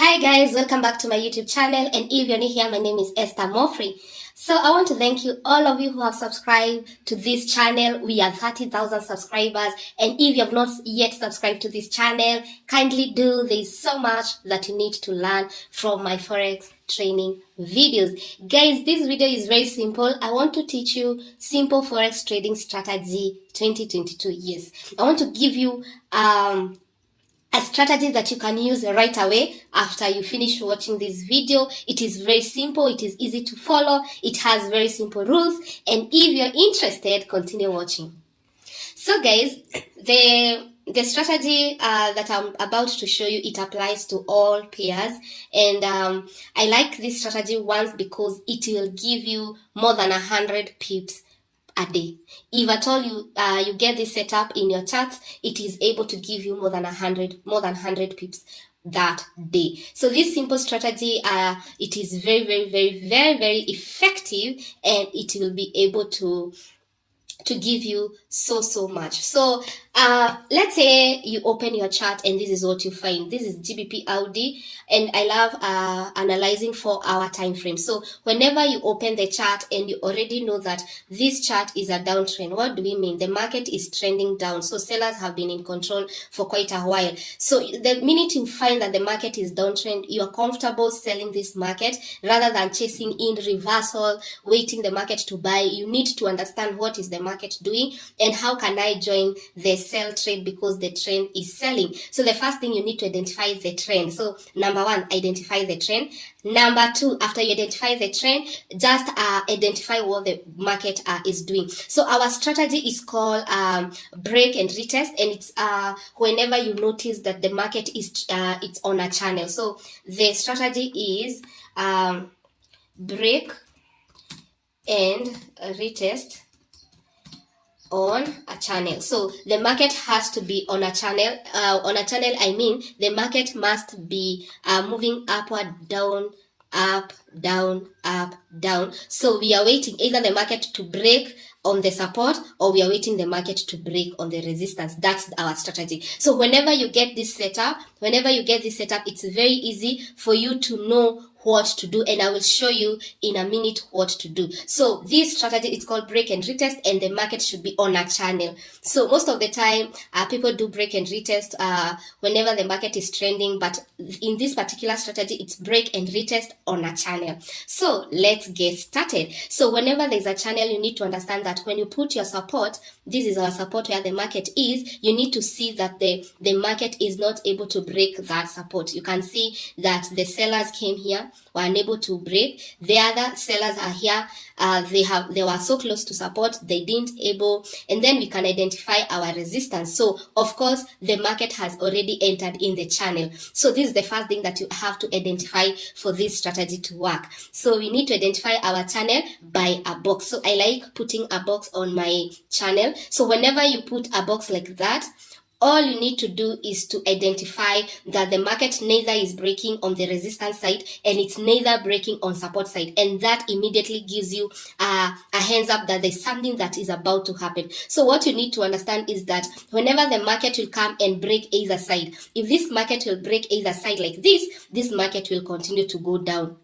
Hi guys, welcome back to my YouTube channel and if you're new here, my name is Esther Mofri. So I want to thank you, all of you who have subscribed to this channel. We are 30,000 subscribers and if you have not yet subscribed to this channel, kindly do. There's so much that you need to learn from my Forex training videos. Guys, this video is very simple. I want to teach you simple Forex trading strategy 2022 years. I want to give you um a strategy that you can use right away after you finish watching this video. It is very simple. It is easy to follow. It has very simple rules. And if you're interested, continue watching. So guys, the the strategy uh, that I'm about to show you, it applies to all pairs. And um, I like this strategy once because it will give you more than a hundred pips a day. If at all you uh, you get this set up in your chart, it is able to give you more than a hundred more than hundred pips that day. So this simple strategy, uh, it is very, very, very, very, very effective and it will be able to to give you so so much so uh let's say you open your chart and this is what you find. This is gbp audi and i love uh analyzing four hour time frame. So whenever you open the chart and you already know that this chart is a downtrend what do we mean? The market is trending down. So sellers have been in control for quite a while. So the minute you find that the market is downtrend you are comfortable selling this market rather than chasing in reversal waiting the market to buy. You need to understand what is the market doing and how can I join the sell trade because the trend is selling. So the first thing you need to identify is the trend. So number one, identify the trend. Number two, after you identify the trend, just uh, identify what the market uh, is doing. So our strategy is called um, break and retest, and it's uh, whenever you notice that the market is uh, it's on a channel. So the strategy is um, break and retest on a channel. So the market has to be on a channel uh, on a channel i mean the market must be uh, moving upward down up down up down. So we are waiting either the market to break on the support or we are waiting the market to break on the resistance. That's our strategy. So whenever you get this setup whenever you get this setup it's very easy for you to know what to do and I will show you in a minute what to do. So this strategy is called break and retest and the market should be on a channel. So most of the time uh, people do break and retest uh, whenever the market is trending but in this particular strategy it's break and retest on a channel. So let's get started. So whenever there's a channel you need to understand that when you put your support, this is our support where the market is, you need to see that the, the market is not able to break that support. You can see that the sellers came here were unable to break. The other sellers are here. Uh, they have they were so close to support, they didn't able, and then we can identify our resistance. So of course, the market has already entered in the channel. So this is the first thing that you have to identify for this strategy to work. So we need to identify our channel by a box. So I like putting a box on my channel. So whenever you put a box like that, all you need to do is to identify that the market neither is breaking on the resistance side and it's neither breaking on support side. And that immediately gives you a, a hands up that there's something that is about to happen. So what you need to understand is that whenever the market will come and break either side if this market will break either side like this this market will continue to go down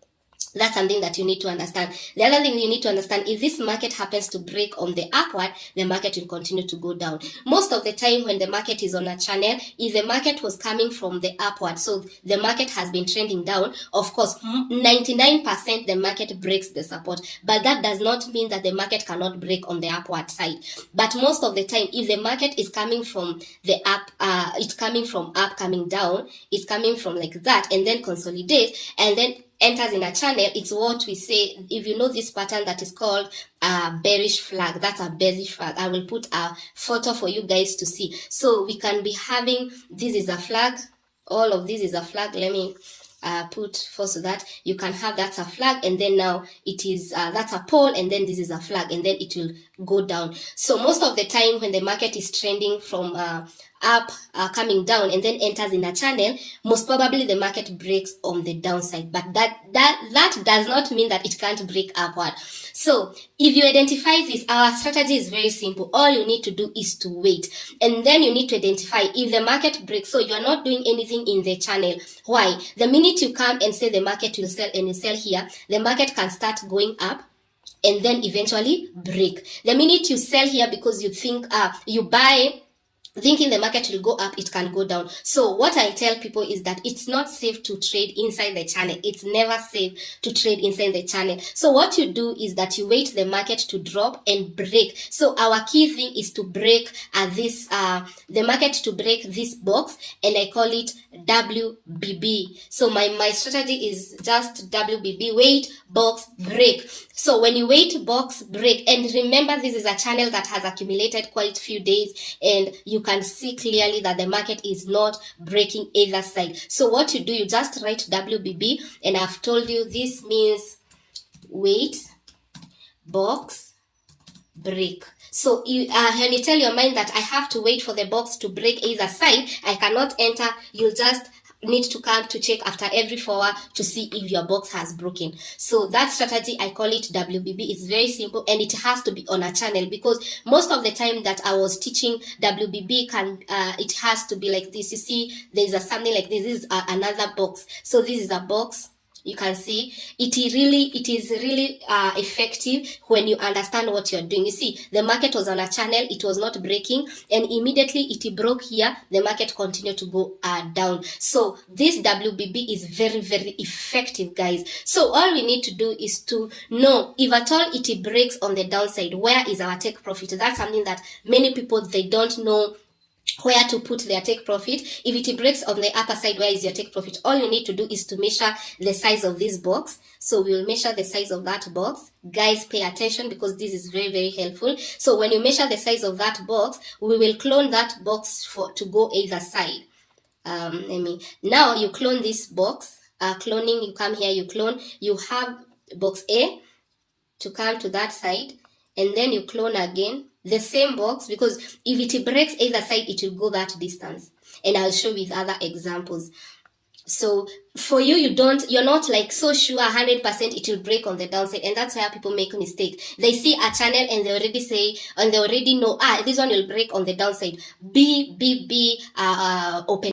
that's something that you need to understand. The other thing you need to understand, if this market happens to break on the upward, the market will continue to go down. Most of the time when the market is on a channel, if the market was coming from the upward, so the market has been trending down, of course, 99% the market breaks the support. But that does not mean that the market cannot break on the upward side. But most of the time, if the market is coming from the up, uh, it's coming from up, coming down, it's coming from like that, and then consolidate, and then enters in a channel, it's what we say, if you know this pattern that is called a bearish flag, that's a bearish flag. I will put a photo for you guys to see. So we can be having, this is a flag, all of this is a flag. Let me uh, put for so that you can have that's a flag and then now it is uh, that's a pole and then this is a flag and then it will go down. So most of the time when the market is trending from uh, up uh, coming down and then enters in a channel most probably the market breaks on the downside. But that that that does not mean that it can't break upward. So if you identify this our strategy is very simple. All you need to do is to wait. And then you need to identify if the market breaks. So you're not doing anything in the channel. Why? The minute you come and say the market will sell and you sell here the market can start going up and then eventually break. The minute you sell here because you think uh, you buy thinking the market will go up it can go down. So what i tell people is that it's not safe to trade inside the channel. It's never safe to trade inside the channel. So what you do is that you wait the market to drop and break. So our key thing is to break uh, this uh the market to break this box and i call it wbb so my my strategy is just wbb wait box break. So when you wait box break. And remember this is a channel that has accumulated quite few days and you can see clearly that the market is not breaking either side. So what you do, you just write WBB and I've told you this means wait, box, break. So you, uh, when you tell your mind that I have to wait for the box to break either side, I cannot enter, you'll just need to come to check after every four hour to see if your box has broken. So that strategy i call it wbb it's very simple and it has to be on a channel because most of the time that i was teaching wbb can uh, it has to be like this. You see there's a something like this, this is a, another box. So this is a box you can see it really it is really uh, effective when you understand what you're doing. You see the market was on a channel it was not breaking and immediately it broke here the market continued to go uh, down. So this wbb is very very effective guys. So all we need to do is to know if at all it breaks on the downside where is our take profit? That's something that many people they don't know where to put their take profit. If it breaks on the upper side, where is your take profit? All you need to do is to measure the size of this box. So we'll measure the size of that box. Guys, pay attention because this is very, very helpful. So when you measure the size of that box, we will clone that box for to go either side. Um, let me, now you clone this box. Uh, cloning, you come here, you clone. You have box A to come to that side. And then you clone again the same box because if it breaks either side it will go that distance. And i'll show with other examples. So for you you don't you're not like so sure 100% it will break on the downside and that's where people make a mistake. They see a channel and they already say and they already know ah this one will break on the downside. B b b uh, uh open